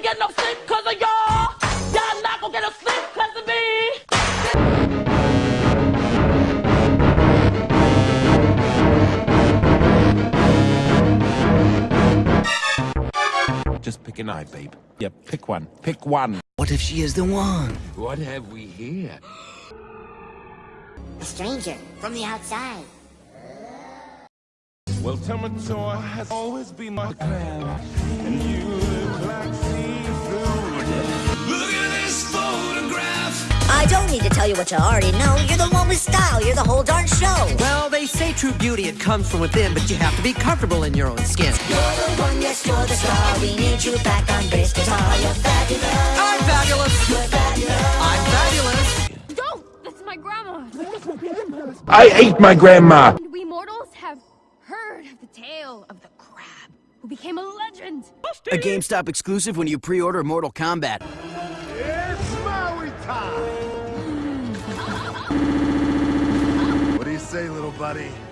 get no sleep cause of y'all. Y'all not gonna get no sleep cause of me. Just pick an eye, babe. Yeah, pick one. Pick one. What if she is the one? What have we here? A stranger from the outside. Well, Tamatoa has always been my clan, and you don't need to tell you what you already know. You're the one with style. You're the whole darn show. Well, they say true beauty, it comes from within, but you have to be comfortable in your own skin. You're the one, yes, you're the star. We need you back on bass guitar. You're fabulous. I'm fabulous! You're fabulous. I'm fabulous! Don't! That's my grandma! I ate my grandma. And we mortals have heard the tale of the crab who became a legend. A GameStop exclusive when you pre-order Mortal Kombat. It's Maui time! Little buddy?